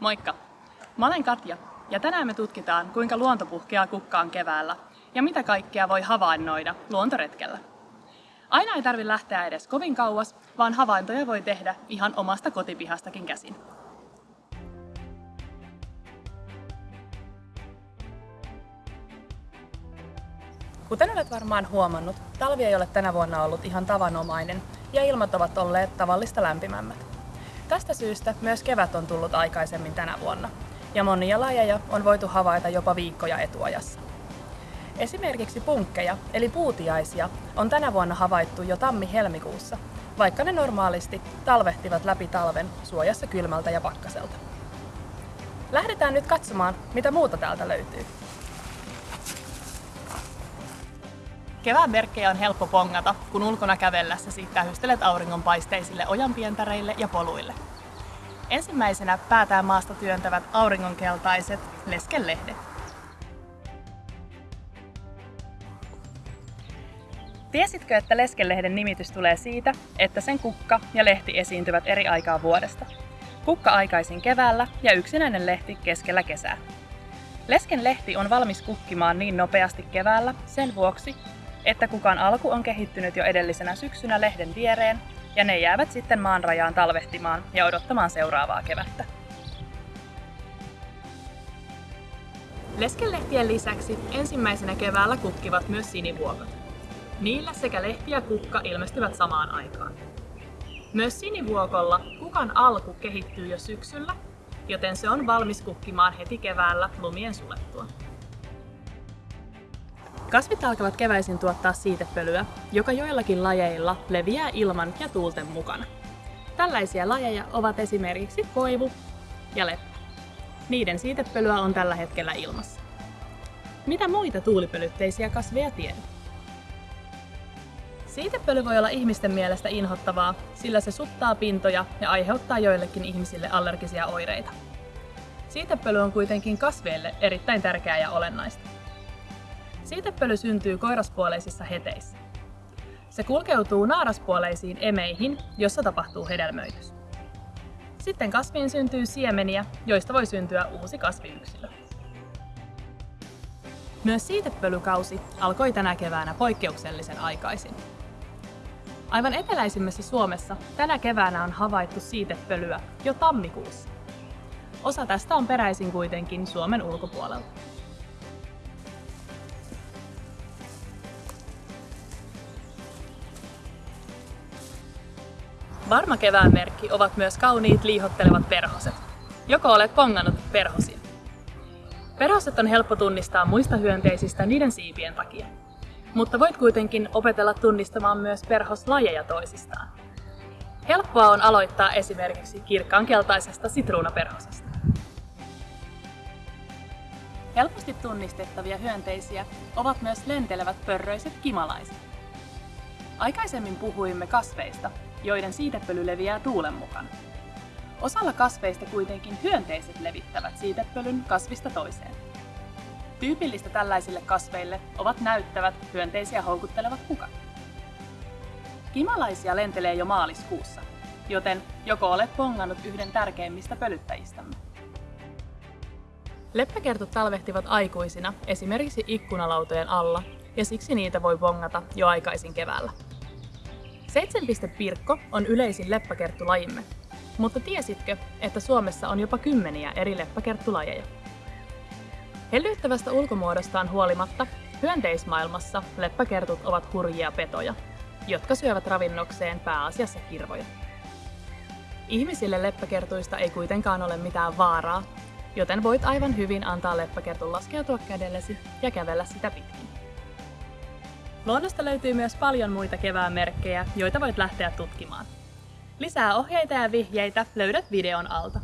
Moikka! Mä olen Katja ja tänään me tutkitaan, kuinka luonto puhkeaa kukkaan keväällä ja mitä kaikkea voi havainnoida luontoretkellä. Aina ei tarvi lähteä edes kovin kauas, vaan havaintoja voi tehdä ihan omasta kotipihastakin käsin. Kuten olet varmaan huomannut, talvi ei ole tänä vuonna ollut ihan tavanomainen ja ilmat ovat olleet tavallista lämpimämmät. Tästä syystä myös kevät on tullut aikaisemmin tänä vuonna, ja monia lajeja on voitu havaita jopa viikkoja etuajassa. Esimerkiksi punkkeja, eli puutiaisia, on tänä vuonna havaittu jo tammi-helmikuussa, vaikka ne normaalisti talvehtivat läpi talven suojassa kylmältä ja pakkaselta. Lähdetään nyt katsomaan, mitä muuta täältä löytyy. Kevään merkkejä on helppo pongata, kun ulkona kävellessäsi tähystelet auringonpaisteisille ojanpientareille ja poluille. Ensimmäisenä päätään maasta työntävät auringonkeltaiset leskelehdet. Tiesitkö, että leskelehden nimitys tulee siitä, että sen kukka ja lehti esiintyvät eri aikaa vuodesta? Kukka aikaisin keväällä ja yksinäinen lehti keskellä kesää. Lesken lehti on valmis kukkimaan niin nopeasti keväällä sen vuoksi, että kukan alku on kehittynyt jo edellisenä syksynä lehden viereen, ja ne jäävät sitten maan rajaan talvehtimaan ja odottamaan seuraavaa kevättä. Leskenlehtien lisäksi ensimmäisenä keväällä kukkivat myös sinivuokot. Niillä sekä lehti ja kukka ilmestyvät samaan aikaan. Myös sinivuokolla kukan alku kehittyy jo syksyllä, joten se on valmis kukkimaan heti keväällä lumien sulettua. Kasvit alkavat keväisin tuottaa siitepölyä, joka joillakin lajeilla leviää ilman ja tuulten mukana. Tällaisia lajeja ovat esimerkiksi koivu ja leppä. Niiden siitepölyä on tällä hetkellä ilmassa. Mitä muita tuulipölytteisiä kasveja tiedät? Siitepöly voi olla ihmisten mielestä inhottavaa, sillä se suttaa pintoja ja aiheuttaa joillekin ihmisille allergisia oireita. Siitepöly on kuitenkin kasveille erittäin tärkeää ja olennaista. Siitepöly syntyy koiraspuoleisissa heteissä. Se kulkeutuu naaraspuoleisiin emeihin, jossa tapahtuu hedelmöitys. Sitten kasviin syntyy siemeniä, joista voi syntyä uusi kasviyksilö. Myös siitepölykausi alkoi tänä keväänä poikkeuksellisen aikaisin. Aivan eteläisimmässä Suomessa tänä keväänä on havaittu siitepölyä jo tammikuussa. Osa tästä on peräisin kuitenkin Suomen ulkopuolelta. Varma kevään merkki ovat myös kauniit liihottelevat perhoset. Joko olet pongannut perhosia? Perhoset on helppo tunnistaa muista hyönteisistä niiden siipien takia. Mutta voit kuitenkin opetella tunnistamaan myös perhoslajeja toisistaan. Helppoa on aloittaa esimerkiksi kirkkaankeltaisesta sitruunaperhosesta. Helposti tunnistettavia hyönteisiä ovat myös lentelevät pörröiset kimalaiset. Aikaisemmin puhuimme kasveista, joiden siitepöly leviää tuulen mukana. Osalla kasveista kuitenkin hyönteiset levittävät siitepölyn kasvista toiseen. Tyypillistä tällaisille kasveille ovat näyttävät, hyönteisiä houkuttelevat kukat. Kimalaisia lentelee jo maaliskuussa, joten joko olet pongannut yhden tärkeimmistä pölyttäjistämme. Leppäkertut talvehtivat aikuisina esimerkiksi ikkunalautojen alla, ja siksi niitä voi bongata jo aikaisin keväällä. Seitsemänpistepirkko on yleisin leppäkerttulajimme, mutta tiesitkö, että Suomessa on jopa kymmeniä eri leppäkerttulajeja? Hellyyttävästä ulkomuodostaan huolimatta, hyönteismaailmassa leppäkertut ovat hurjia petoja, jotka syövät ravinnokseen pääasiassa kirvoja. Ihmisille leppäkertuista ei kuitenkaan ole mitään vaaraa, joten voit aivan hyvin antaa leppäkertun laskeutua kädellesi ja kävellä sitä pitkin. Luonnosta löytyy myös paljon muita kevään merkkejä, joita voit lähteä tutkimaan. Lisää ohjeita ja vihjeitä löydät videon alta.